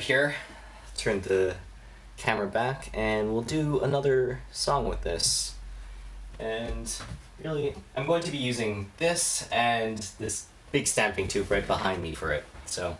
here. Turn the camera back and we'll do another song with this. And really, I'm going to be using this and this big stamping tube right behind me for it. So